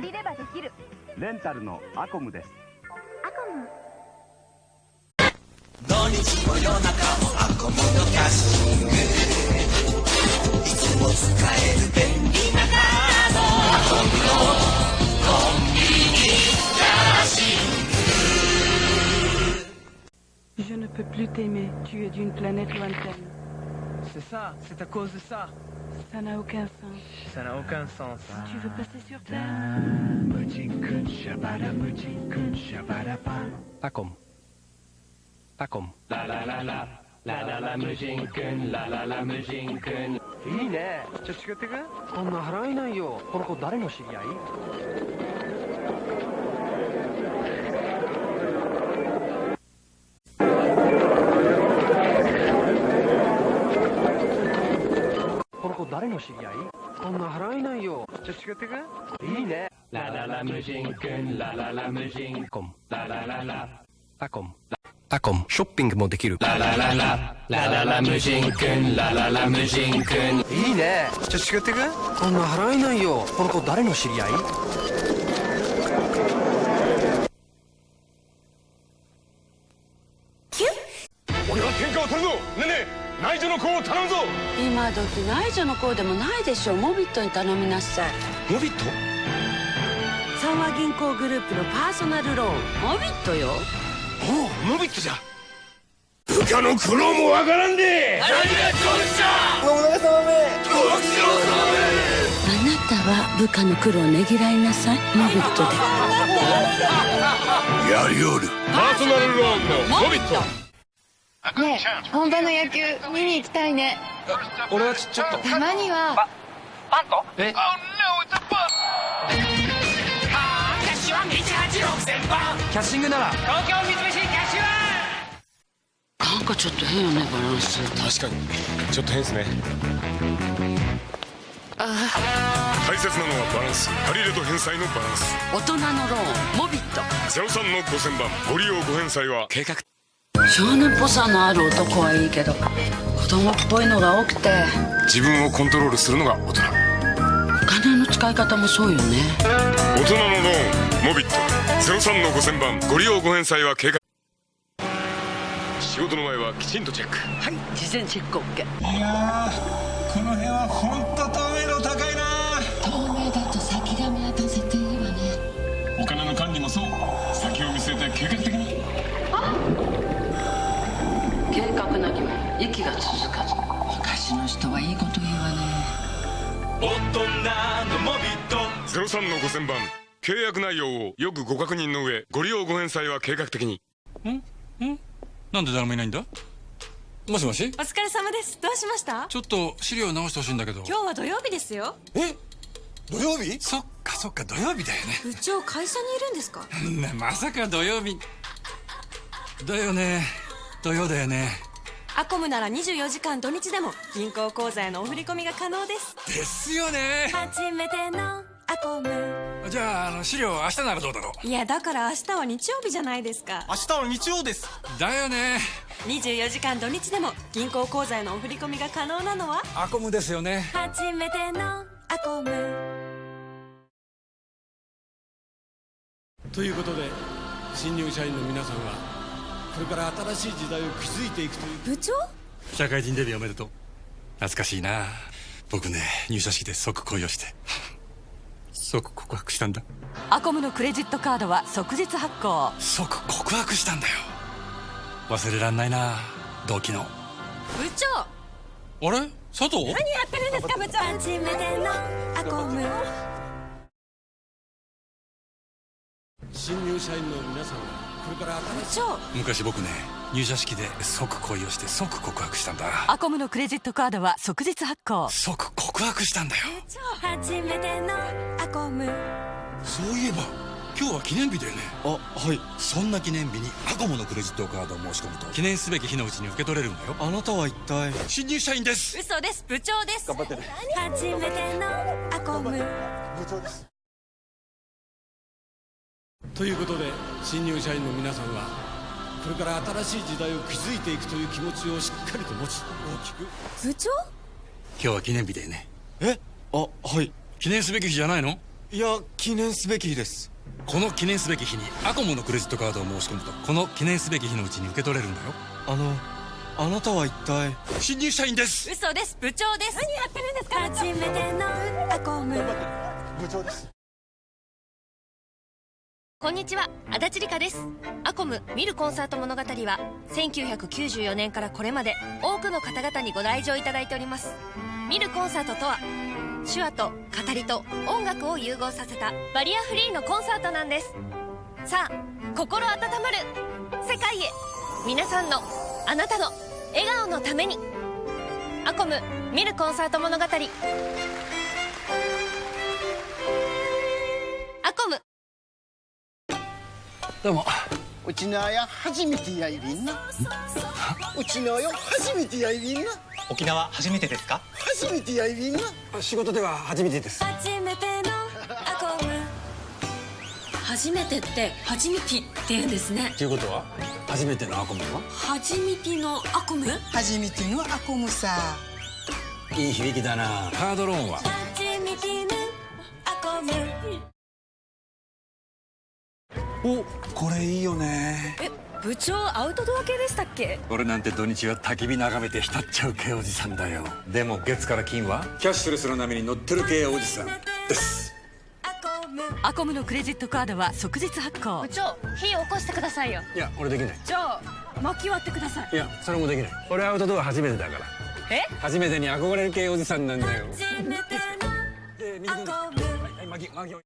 借りればできる。レンタルのアコムです。アコム土日も夜中もアコモのキャッシングいつも使える便利なカードアコムのコンビニキャッシング Je ne peux plus t'aimer, tu es d'une planète lointaine. C'est ça, c'est à cause de ça. Ça n'a aucun sens. Ça n'a aucun sens. Tu veux passer sur Terre Akom. Akom. ラララララララ無人くんラララ無人くんいいね。ちょっと違ってくこんな払えないよ。この子誰の知り合い 誰の知り合い？こんな払えないよ。ちょっと違ってく？いいね。ラララ無人くんラララ無人 Akom. ララララ Akom. Akom. ショッピングもできる。ラララララララ無人くんラララ無人くんいいね。ちょっと違ってく？こんな払えないよ。この子誰の知り合い？内助の子を頼むぞ！今時内助の子でもないでしょモビットに頼みなさい。モビット？三和銀行グループのパーソナルローン。モビットよ。おおモビットじゃ！部下の苦労もわからんで！何がどうした信長様めご苦労様あなたは部下の苦労をねぎらいなさい。モビットで。め やりおる。パーソナルローンのモビットねえ本場の野球見に行きたいね。俺はちちょっと。たまには。え？キャッシングならなんかちょっと変よねバランス確かにちょっと変ですね大切なのはバランス借り入れと返済のバランス大人のローンモビット03の5000番ご利用ご返済は計画少年っぽさのある男はいいけど子供っぽいのが多くて。自分をコントロールするのが大人。お金の使い方もそうよね。大人のローンモビット。03の5000番ご利用ご返済は計画。仕事の前はきちんとチェック。はい事前チェック OK いやーこの辺は本当透明大人のモビット03の5000番契約内容をよくご確認の上ご利用ご返済は計画的に。なんで誰もいないんだ？もしもし？お疲れ様です。どうしました？ちょっと資料直してほしいんだけど。今日は土曜日ですよ。え？土曜日？そっかそっか。土曜日だよ部長会社にいるんですか？ねねまさか土曜日。だよね。土曜だよねアコムなら24時間土日でも銀行口座へのお振り込みが可能です。ですよね。初めてのアコム。じゃああの資料明日ならどうだろう？いやだから明日は日曜日じゃないですか。明日は日曜です。だよね。24時間土日でも銀行口座へのお振り込みが可能なのは？アコムですよね。初めてのアコム。ということで新入社員の皆さんはこれから新しい時代を築いていくという。部長？社会人デビューおめでとう。懐かしいな。僕ね入社式で即恋をして。即告白したんだ。アコムのクレジットカードは即日発行。即告白したんだよ。忘れらんないな同期の部長！あれ？佐藤？何やってるんですか部長？初めてのアコム。新入社員の皆さんから部長昔僕ね入社式で即恋をして即告白したんだ。アコムのクレジットカードは即日発行。即告白したんだよ。部長初めてのアコム。そういえば今日は記念日だよね。あはい。そんな記念日にアコモのクレジットカードを申し込むと記念すべき日のうちに受け取れるんだよ。あなたは一体？新入社員です。嘘です。部長です。頑張ってね。初めてのアコム。部長ですということで新入社員の皆さんはこれから新しい時代を築いていくという気持ちをしっかりと持ち大きく。部長？今日は記念日だよね。え？あはい。記念すべき日じゃないの？いや記念すべき日です。この記念すべき日にアコムのクレジットカードを申し込むとこの記念すべき日のうちに受け取れるんだよ。あのあなたは一体？新入社員です。嘘です。部長です。何やってるんですか？初めてのアコム。部長ですこんにちは足立梨花です。アコム見るコンサート物語は1994年からこれまで多くの方々にご来場いただいております。見るコンサートとは手話と語りと音楽を融合させたバリアフリーのコンサートなんです。さあ心温まる世界へ皆さんのあなたの笑顔のために。アコム見るコンサート物語。どうも。うちの親初めてやいびんな。うちの親初めてやいびんな。沖縄初めてですか？初めてやいびんな。仕事では初めてです。初めてのアコム。初めてって初めてって言うんですね。ということは？初めてのアコムは？初めてのアコム？初めてのアコムさ。いい響きだな。カードローンは？初めてのアコムおこれいいよね。え部長アウトドア系でしたっけ？俺なんて土日は焚き火眺めて浸っちゃう系おじさんだよ。でも月から金は？キャッシュレスの波に乗ってる系おじさんです。アコムのクレジットカードは即日発行。部長火起こしてくださいよ。いや俺できない。じゃあ薪割ってください。いやそれもできない。俺アウトドア初めてだから。え？初めてに憧れる系おじさんなんだよ。初めてのアコムはいは